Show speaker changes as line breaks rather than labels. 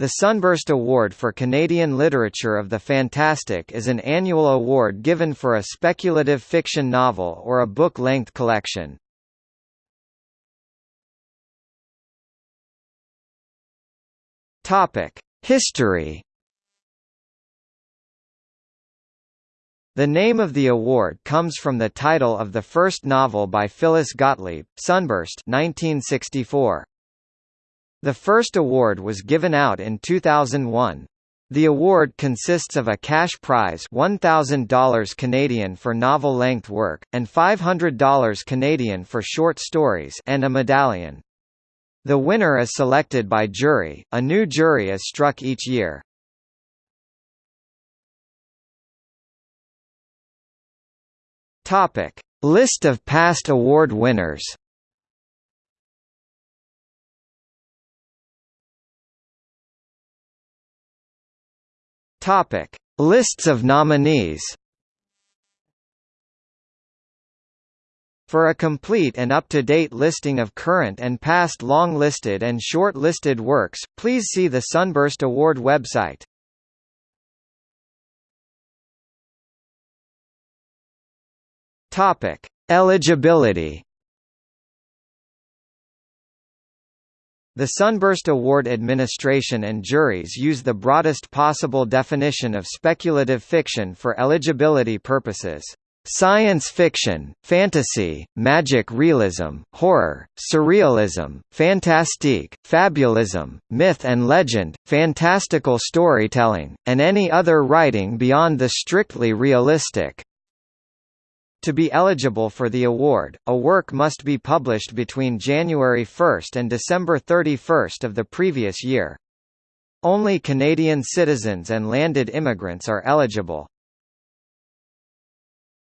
The Sunburst Award for Canadian Literature of the Fantastic is an annual award given for a speculative fiction novel or a book-length collection. History The name of the award comes from the title of the first novel by Phyllis Gottlieb, Sunburst 1964. The first award was given out in 2001. The award consists of a cash prize $1,000 Canadian for novel-length work, and $500 Canadian for short stories and a medallion. The winner is selected by jury, a new jury is struck each year. List of past award winners Topic: Lists of nominees. For a complete and up-to-date listing of current and past long-listed and short-listed works, please see the Sunburst Award website. Topic: Eligibility. The Sunburst Award administration and juries use the broadest possible definition of speculative fiction for eligibility purposes. Science fiction, fantasy, magic realism, horror, surrealism, fantastique, fabulism, myth and legend, fantastical storytelling, and any other writing beyond the strictly realistic. To be eligible for the award, a work must be published between January 1 and December 31 of the previous year. Only Canadian citizens and landed immigrants are eligible.